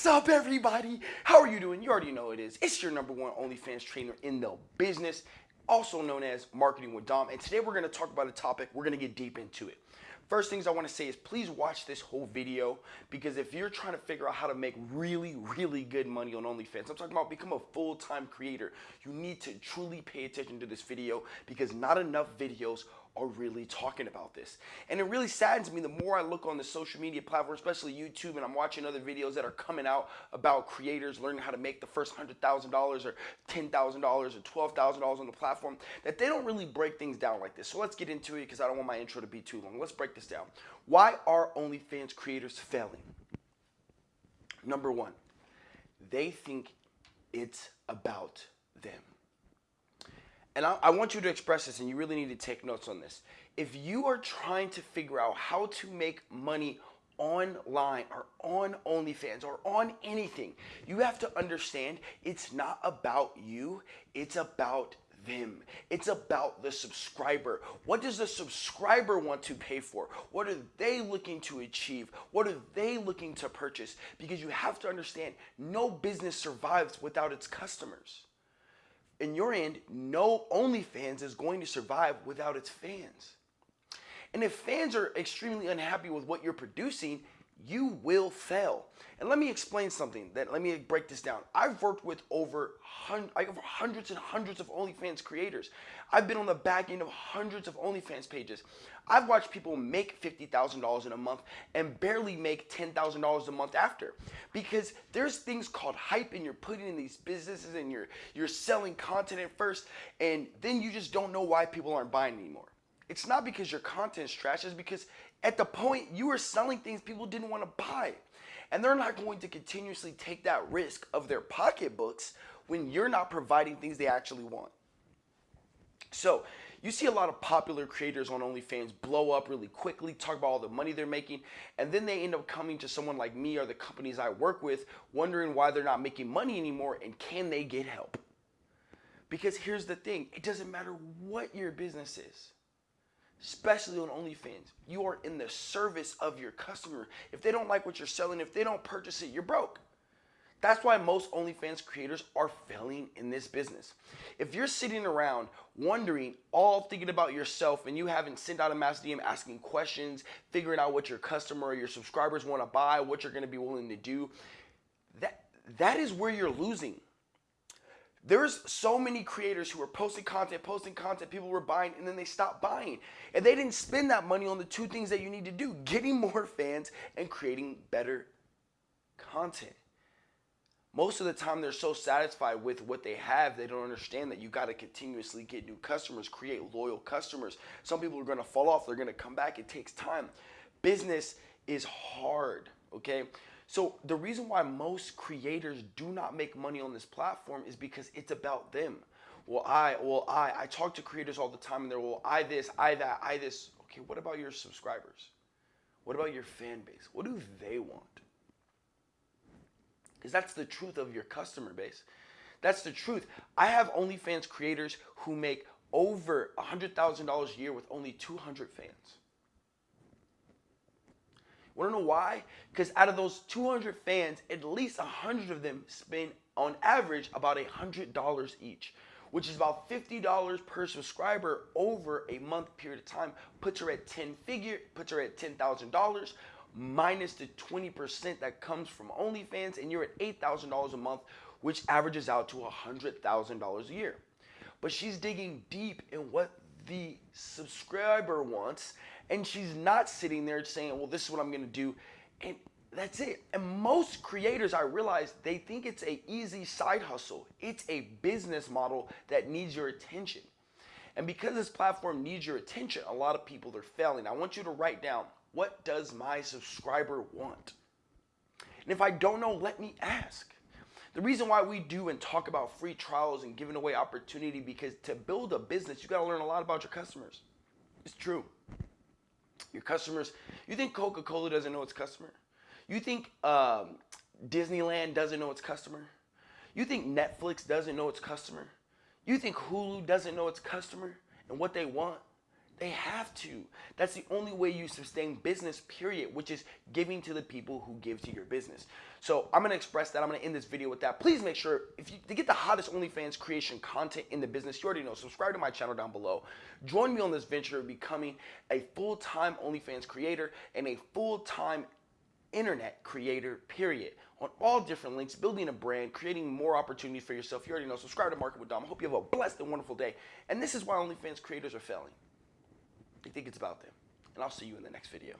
What's up, everybody? How are you doing? You already know it is. It's your number one OnlyFans trainer in the business, also known as Marketing with Dom. And today we're going to talk about a topic. We're going to get deep into it. First things I want to say is please watch this whole video because if you're trying to figure out how to make really, really good money on OnlyFans, I'm talking about become a full-time creator, you need to truly pay attention to this video because not enough videos are really talking about this. And it really saddens me the more I look on the social media platform, especially YouTube, and I'm watching other videos that are coming out about creators learning how to make the first $100,000 or $10,000 or $12,000 on the platform, that they don't really break things down like this. So let's get into it because I don't want my intro to be too long. Let's break this down. Why are OnlyFans creators failing? Number one, they think it's about them. And I, I, want you to express this, and you really need to take notes on this. If you are trying to figure out how to make money online or on OnlyFans or on anything, you have to understand it's not about you, it's about them. It's about the subscriber. What does the subscriber want to pay for? What are they looking to achieve? What are they looking to purchase? Because you have to understand no business survives without its customers in your end, no OnlyFans is going to survive without its fans. And if fans are extremely unhappy with what you're producing, you will fail. And let me explain something that let me break this down. I've worked with over, hundreds and hundreds of OnlyFans creators. I've been on the back end of hundreds of OnlyFans pages. I've watched people make $50,000 in a month and barely make $10,000 a month after. Because there's things called hype and you're putting in these businesses and you're, you're selling content at first and then you just don't know why people aren't buying anymore. It's not because your content's trash, it's because at the point you were selling things people didn't want to buy. And they're not going to continuously take that risk of their pocketbooks when you're not providing things they actually want. So you see a lot of popular creators on OnlyFans blow up really quickly, talk about all the money they're making, and then they end up coming to someone like me or the companies I work with, wondering why they're not making money anymore and can they get help? Because here's the thing, it doesn't matter what your business is especially on OnlyFans. You are in the service of your customer. If they don't like what you're selling, if they don't purchase it, you're broke. That's why most OnlyFans creators are failing in this business. If you're sitting around wondering, all thinking about yourself, and you haven't sent out a mass DM asking questions, figuring out what your customer or your subscribers want to buy, what you're going to be willing to do, that, that is where you're losing. There's so many creators who are posting content, posting content, people were buying, and then they stopped buying. And they didn't spend that money on the two things that you need to do getting more fans and creating better content. Most of the time, they're so satisfied with what they have, they don't understand that you got to continuously get new customers, create loyal customers. Some people are going to fall off, they're going to come back. It takes time. Business is hard, okay? So the reason why most creators do not make money on this platform is because it's about them. Well, I, well, I, I talk to creators all the time and they're, well, I this, I that, I this. Okay, what about your subscribers? What about your fan base? What do they want? Because that's the truth of your customer base. That's the truth. I have OnlyFans creators who make over $100,000 a year with only 200 fans. Want to know why? Because out of those 200 fans, at least 100 of them spend on average about $100 each, which is about $50 per subscriber over a month period of time. Puts her at 10 figure, puts her at $10,000 minus the 20% that comes from OnlyFans, and you're at $8,000 a month, which averages out to $100,000 a year. But she's digging deep in what the subscriber wants and she's not sitting there saying, well, this is what I'm going to do. And that's it. And most creators, I realize, they think it's a easy side hustle. It's a business model that needs your attention. And because this platform needs your attention, a lot of people are failing. I want you to write down, what does my subscriber want? And if I don't know, let me ask. The reason why we do and talk about free trials and giving away opportunity because to build a business, you got to learn a lot about your customers. It's true. Your customers, you think Coca-Cola doesn't know its customer? You think um, Disneyland doesn't know its customer? You think Netflix doesn't know its customer? You think Hulu doesn't know its customer and what they want? They have to. That's the only way you sustain business, period, which is giving to the people who give to your business. So I'm gonna express that. I'm gonna end this video with that. Please make sure, if you to get the hottest OnlyFans creation content in the business, you already know, subscribe to my channel down below. Join me on this venture of becoming a full-time OnlyFans creator and a full-time internet creator, period. On all different links, building a brand, creating more opportunities for yourself. You already know. Subscribe to Market with Dom. I hope you have a blessed and wonderful day. And this is why OnlyFans creators are failing. They think it's about them. And I'll see you in the next video.